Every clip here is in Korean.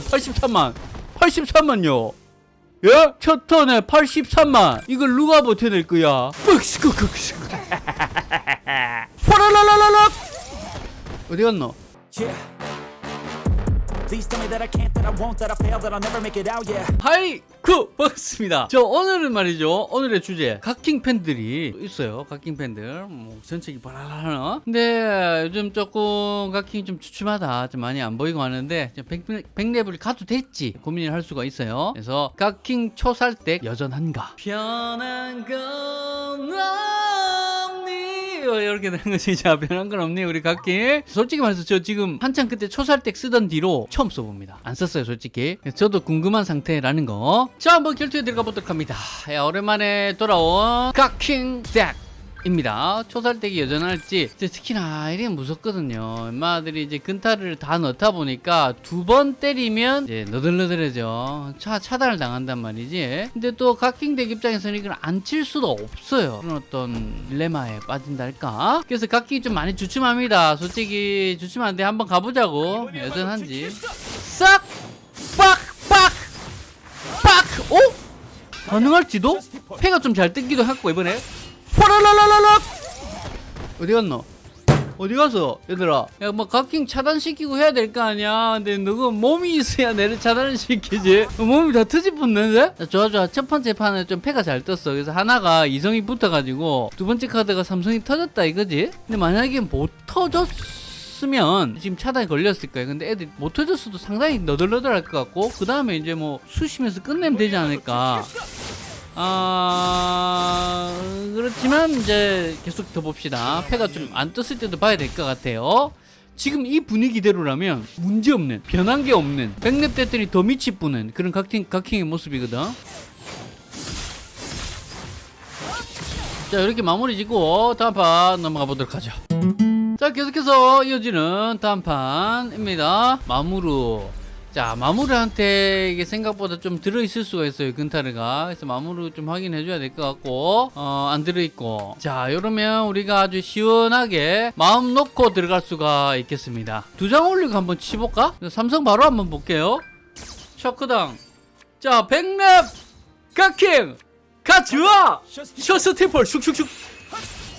템플 83만 83만요 예? 첫 턴에 83만 이걸 누가 버텨낼 거야 파라라라라라 어디 갔노? 하이 그 반갑습니다. 저 오늘은 말이죠. 오늘의 주제. 각킹 팬들이 있어요. 각킹 팬들. 뭐 전체기 바라라라 근데 요즘 조금 각킹이 좀 주춤하다. 좀 많이 안 보이고 하는데 백, 백레벨 가도 됐지 고민을 할 수가 있어요. 그래서 각킹 초살댁 여전한가? 편한 건 없니 이렇게 되는 거지. 자 변한 건 없니 우리 각킹 솔직히 말해서 저 지금 한창 그때 초살댁 쓰던 뒤로 처음 써봅니다. 안 썼어요 솔직히. 저도 궁금한 상태라는 거. 자 한번 결투에 들어가 보도록 합니다. 야, 오랜만에 돌아온 각킹 덱 입니다. 초살댁이 여전할지 특히나 이게 무섭거든요. 엄마들이 이제 근타를 다 넣다 보니까 두 번 때리면 이제 너덜너덜해져. 차 차단을 당한단 말이지. 근데 또 각킹덱 입장에서는 이걸 안 칠 수도 없어요. 그런 어떤 딜레마에 빠진달까. 그래서 각킹이 좀 많이 주춤합니다. 솔직히 주춤한데 한번 가보자고. 여전한지 싹 빡 빡 빡! 오? 가능할지도? 패가 좀 잘 뜯기도 했고 이번에 파라라라라라 어디 갔노? 어디 가서 얘들아? 야 뭐 각킹 차단시키고 해야 될 거 아니야. 근데 너가 몸이 있어야 내를 차단을 시키지. 몸이 다 트집붙는데? 자, 좋아 좋아. 첫 번째 판에 좀 패가 잘 떴어. 그래서 하나가 이성이 붙어가지고 두 번째 카드가 삼성이 터졌다 이거지? 근데 만약에 못 터졌으면 지금 차단이 걸렸을 거예요 근데 애들이 못 터졌어도 상당히 너덜너덜할 것 같고 그 다음에 이제 뭐 수시면서 끝내면 되지 않을까 아 그렇지만 이제 계속 더 봅시다. 패가 좀 안 떴을 때도 봐야 될 것 같아요. 지금 이 분위기대로라면 문제없는 변한 게 없는 백랩 됐더니 더 밑이 뿌는 그런 각킹, 각킹의 모습이거든. 자 이렇게 마무리 짓고 다음 판 넘어가 보도록 하죠. 자 계속해서 이어지는 다음 판입니다. 마무르 자 마무르한테 이게 생각보다 좀 들어있을 수가 있어요 근타르가. 그래서 마무르 좀 확인해 줘야 될 것 같고 어, 안 들어있고. 자 이러면 우리가 아주 시원하게 마음 놓고 들어갈 수가 있겠습니다. 두 장 올리고 한번 치볼까? 삼성 바로 한번 볼게요. 셔크당. 자 백랩! 각킹! 가즈와! 셔스 팀플! 슉슉슉!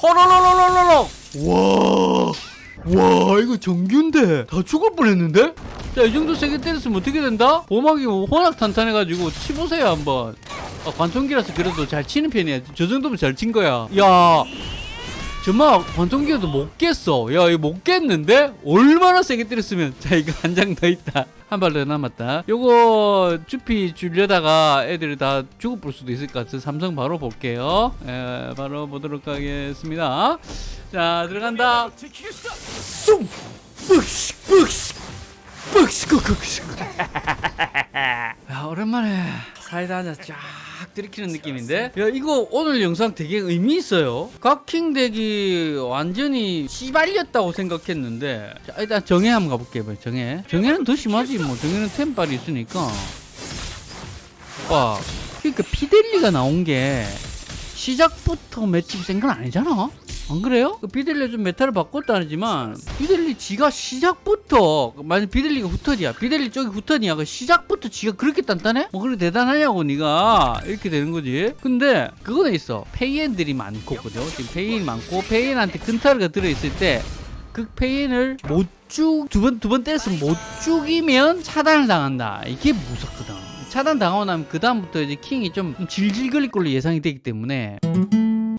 호로로로로로로! 와와 이거 정규인데 다 죽을 뻔했는데? 자 이 정도 세게 때렸으면 어떻게 된다? 보막이 뭐 워낙 탄탄해가지고 치보세요 한번. 아, 관통기라서 그래도 잘 치는 편이야. 저 정도면 잘 친 거야. 야 정말 관통기라도 못 깼어. 야 이거 못 깼는데? 얼마나 세게 때렸으면. 자 이거 한 장 더 있다. 한 발 더 남았다. 요거 주피 주려다가 애들이 다 죽어볼 수도 있을 것 같아서 삼성 바로 볼게요. 에, 바로 보도록 하겠습니다. 자 들어간다. 쑥! ปึ๊씩 빡스쿠쿠쿠 야 오랜만에 사이다 한잔 쫙 들이키는 느낌인데? 야 이거 오늘 영상 되게 의미 있어요. 각킹 덱이 완전히 씨발렸다고 생각했는데. 자, 일단 정해 한번 가볼게요 정해 정해는 더 심하지 뭐. 정해는 템빨이 있으니까. 와 그러니까 피델리가 나온 게 시작부터 맷집 센건 아니잖아. 안 그래요? 그 비델리 좀 메타를 바꿨다지만 비델리 지가 시작부터 만약 비델리가 후턴이야 비델리 쪽이 후턴이야 그 시작부터 지가 그렇게 단단해? 뭐 그렇게 대단하냐고 네가 이렇게 되는 거지 근데 그거는 있어 페이엔들이 많고 그죠? 지금 페이엔 많고 페이엔한테 근타르가 들어있을 때 그 페인을 못 죽, 두 번, 두 번 때렸으면 못 죽이면 차단을 당한다. 이게 무섭거든. 차단 당하고 나면 그 다음부터 이제 킹이 좀 질질 걸릴 걸로 예상이 되기 때문에.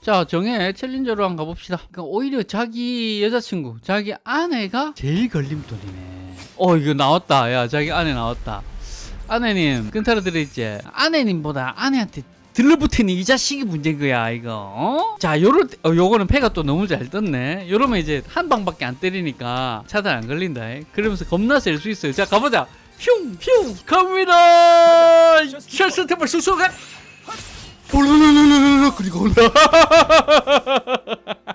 자, 정해 챌린저로 한번 가봅시다. 그러니까 오히려 자기 여자친구, 자기 아내가 제일 걸림돌이네. 어, 이거 나왔다. 야, 자기 아내 나왔다. 아내님, 끈타로 들어있지? 아내님보다 아내한테 들러붙은 이 자식이 문제인 거야 이거 어? 자 요럴 때, 어, 요거는 패가 또 너무 잘 떴네 요러면 이제 한 방밖에 안 때리니까 차단 안 걸린다 그러면서 겁나 셀 수 있어요 자 가보자 흉 흉 갑니다 셜스 템플 쑥쑥 볼르르르르르 그리고 온다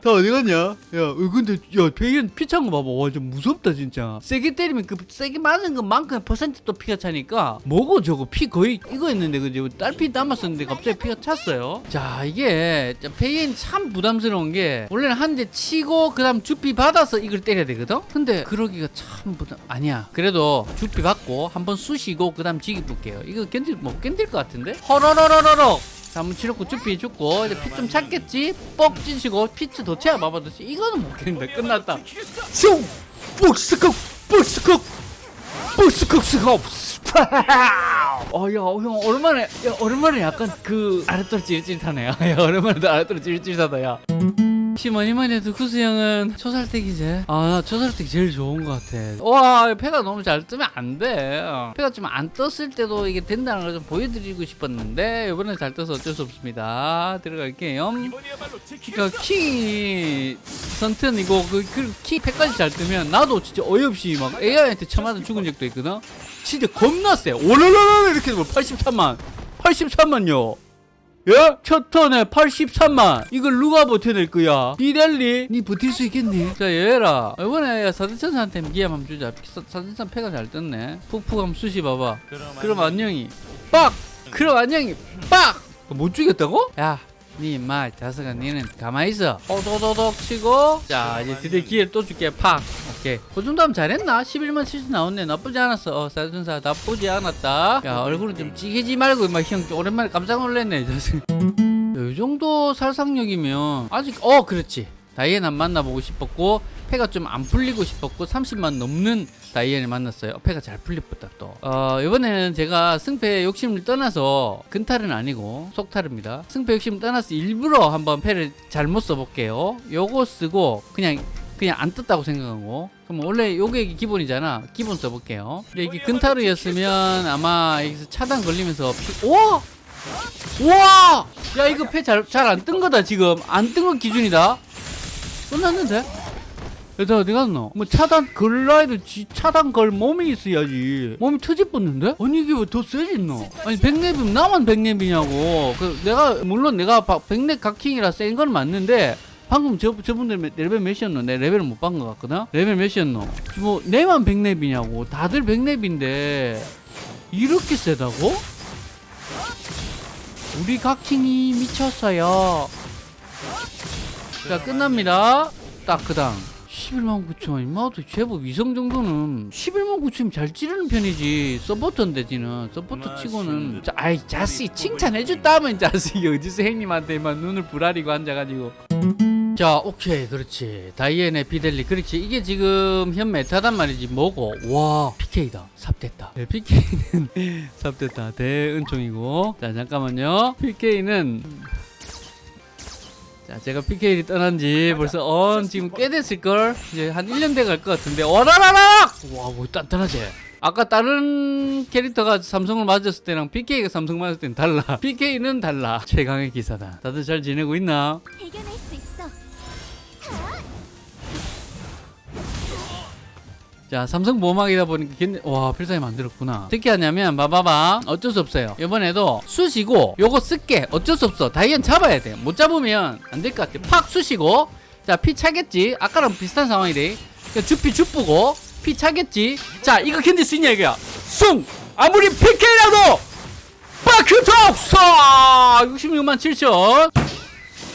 다 어디 갔냐? 야, 어, 근데 야, 배현 피 찬 거 봐봐. 와, 좀 무섭다 진짜. 세게 때리면 그 세게 맞은 것만큼 퍼센트 또 피가 차니까 뭐고 저거 피 거의 이거였는데 그죠? 딸피 남았었는데 갑자기 피가 찼어요. 자, 이게 배현 참 부담스러운 게 원래는 한 대 치고 그 다음 주피 받아서 이걸 때려야 되거든. 근데 그러기가 참 부담 아니야. 그래도 주피 받고 한번 쑤시고 그 다음 지기 볼게요. 이거 견딜 못 견딜 것 같은데? 허러러러러러. 자, 한번 치료고 주피 죽고 이제 피 좀 찾겠지? 뻑 찌시고 피치 도체야 봐봐도 이거는 못 견딘다 끝났다 슝! 뻑스컥! 뻑스컥! 뻑스컥 스컵! 어야 형 오랜만에 야 오랜만에 약간 그 아랫도로 찌릿찌릿하네 야 오랜만에 아랫도로 찌릿찌릿하다 야 혹시 뭐니 뭐니 해도 구수 형은 초살댁이지 아나 초살댁 제일 좋은 것 같아. 와 패가 너무 잘 뜨면 안돼. 패가 좀 안 떴을 때도 이게 된다는 걸 좀 보여드리고 싶었는데 이번에 잘 떠서 어쩔 수 없습니다. 들어갈게요. 그러니까 키 선턴이고 그키 패까지 잘 뜨면 나도 진짜 어이없이 막 AI한테 쳐맞아 죽은 적도 있거든? 진짜 겁나 세 오르르르 이렇게 되면 83만 83만요 예? 첫 턴에 83만. 이걸 누가 버텨낼 거야? 비델리? 니 버틸 수 있겠니? 자 얘라. 이번에 사드천사한테 기회 한번 주자. 사- 사드천 패가 잘 떴네. 푹푹 한번 쑤시 봐봐. 그럼 안녕히 빡! 그럼 안녕히. 빡 못 죽였다고? 야 니 임마 자석아 니는 가만히 있어. 오도도독 치고. 자 이제 드디어 기회를 또 줄게. 팍. 오케이. 그 정도 하면 잘했나? 11만 7천 나왔네. 나쁘지 않았어. 어 사준사 나쁘지 않았다. 야 얼굴은 좀 찌개지 말고 막형 오랜만에 깜짝 놀랐네 자식 이 정도 살상력이면 아직 어 그렇지. 다이앤 안 만나보고 싶었고 패가 좀 안 풀리고 싶었고 30만 넘는 다이앤을 만났어요. 패가 잘 풀렸다 또. 어, 이번에는 제가 승패 욕심을 떠나서 근탈은 아니고 속탈입니다. 승패 욕심을 떠나서 일부러 한번 패를 잘못 써볼게요. 요거 쓰고 그냥 그냥 안 떴다고 생각하고. 그럼 원래 요게 기본이잖아. 기본 써볼게요. 이게 근타르였으면 아마 여기서 차단 걸리면서 피... 오! 우와! 야 이거 패 잘 잘 안 뜬 거다 지금. 안 뜬 거 기준이다. 끝났는데? 얘들 어디 갔노? 뭐 차단 걸라 해도 지 차단 걸 몸이 있어야지 몸이 터집었는데? 아니 이게 왜 더 세졌노? 아니 백랩이면 나만 백랩이냐고 그 내가 물론 내가 바- 백랩 각킹이라 센 건 맞는데 방금 저, 저분들 몇- 레벨 몇이었노? 내 레벨을 못 본 것 같거든? 레벨 몇이었노? 뭐 내만 백랩이냐고 다들 백랩인데 이렇게 세다고? 우리 각킹이 미쳤어요 자 끝납니다 딱 그당 11만 9천 임마도 제법 위성 정도는 11만 9천이면 잘 찌르는 편이지. 서포터인데 지는. 서포터 치고는 자, 아이 자식 칭찬해줬다면 자식이 어디서 형님한테만 눈을 부라리고 앉아가지고. 자 오케이. 그렇지. 다이앤의 비델리. 그렇지. 이게 지금 현 메타단 말이지. 뭐고? 와 PK다. 삽됐다. 네, PK는 삽됐다. 대은총이고. 자 잠깐만요. PK는 자, 제가 PK를 떠난 지 벌써 어 지금 꽤 됐을걸? 이제 한 1년 돼 갈 것 같은데, 와라라락! 와, 뭐 단단하지? 아까 다른 캐릭터가 삼성을 맞았을 때랑 PK가 삼성 맞았을 때는 달라. PK는 달라. 최강의 기사다. 다들 잘 지내고 있나? 자, 삼성 보호막이다 보니까 괜히, 와, 필살기 만들었구나. 어떻게 하냐면, 봐봐봐. 어쩔 수 없어요. 이번에도 쑤시고, 요거 쓸게. 어쩔 수 없어. 다이앤 잡아야 돼. 못 잡으면 안 될 것 같아. 팍 쑤시고, 자, 피 차겠지? 아까랑 비슷한 상황이래. 그러니까 주피 주쁘고, 피 차겠지? 자, 이거 견딜 수 있냐, 이거야. 숭! 아무리 PK라도! 바크톡! 쏴! 66만 7천!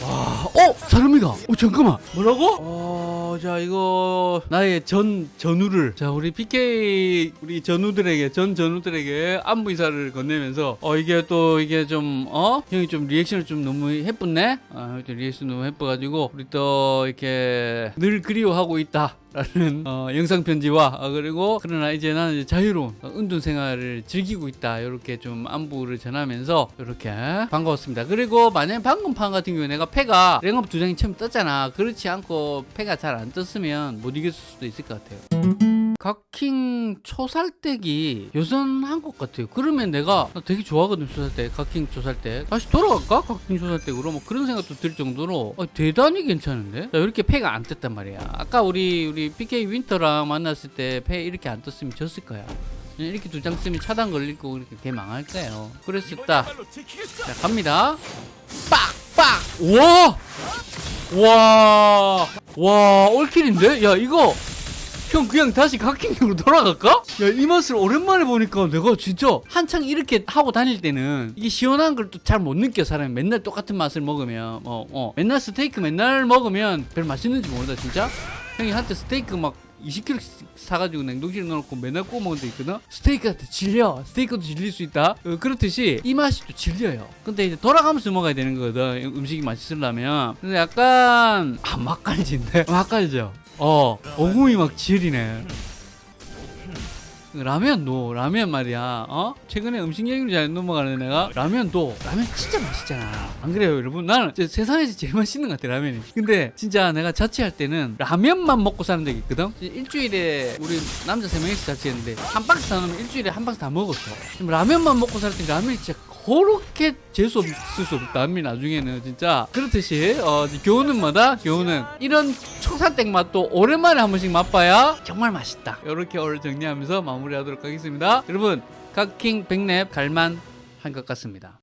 와, 어? 사람이가. 어, 잠깐만. 뭐라고? 어, 자, 이거 나의 전 전우를 자, 우리 PK 우리 전우들에게 전 전우들에게 안부 인사를 건네면서 어 이게 또 이게 좀 어? 형이 좀 리액션을 좀 너무 해쁘네. 아, 좀 리액션 너무 해뻐가지고 우리 또 이렇게 늘 그리워하고 있다. 라는 어, 영상 편지와 어, 그리고 그러나 이제 나는 이제 자유로운 어, 은둔 생활을 즐기고 있다 이렇게 좀 안부를 전하면서 이렇게 반가웠습니다 그리고 만약에 방금 판 같은 경우에 내가 패가 랭업 두 장이 처음 떴잖아 그렇지 않고 패가 잘안 떴으면 못 이겼을 수도 있을 것 같아요 각킹 초살댁이 여전한 것 같아요. 그러면 내가 나 되게 좋아하거든 초살댁, 각킹 초살댁. 다시 돌아갈까? 각킹 초살댁으로 뭐 그런 생각도 들 정도로 어, 대단히 괜찮은데? 자, 이렇게 패가 안 떴단 말이야. 아까 우리 우리 PK 윈터랑 만났을 때 패 이렇게 안 떴으면 졌을 거야. 이렇게 두 장 쓰면 차단 걸리고 이렇게 개 망할 거예요. 있다. 자, 갑니다. 빡! 빡! 와! 와! 와, 올킬인데? 야, 이거 형 그냥 다시 각킹으로 돌아갈까? 야, 이 맛을 오랜만에 보니까 내가 진짜 한창 이렇게 하고 다닐 때는 이게 시원한 걸 또 잘 못 느껴 사람이 맨날 똑같은 맛을 먹으면 어, 어. 맨날 스테이크 맨날 먹으면 별 맛있는지 모른다 진짜 형이 한때 스테이크 막 20kg 사가지고 냉동실에 넣어놓고 맨날 구워 먹은 데 있거든? 스테이크한테 질려. 스테이크도 질릴 수 있다. 어, 그렇듯이 이 맛이 또 질려요. 근데 이제 돌아가면서 먹어야 되는 거거든. 음식이 맛있으려면. 근데 약간, 아, 맛깔지인데? 맛깔죠? 어, 어금이 막 질이네. 라면 도 라면 말이야. 어? 최근에 음식 얘기를 잘 넘어가는 내가 라면 도. 라면 진짜 맛있잖아. 안 그래요 여러분? 나는 세상에서 제일 맛있는 것 같아 라면이. 근데 진짜 내가 자취할 때는 라면만 먹고 사는 적이 있거든? 일주일에 우리 남자 세 명이서 자취했는데 한 박스 사놓으면 일주일에 한 박스 다 먹었어. 라면만 먹고 살 때 라면이 진짜 그렇게 재수 없을 수 없다 라면 나중에는 진짜. 그렇듯이 어 교훈은 뭐다? 교훈은 이런 초살댁 맛도 오랜만에 한 번씩 맛봐야 정말 맛있다. 이렇게 오늘 정리하면서 마무리하도록 하겠습니다. 여러분 각킹 백랩 갈만 한 것 같습니다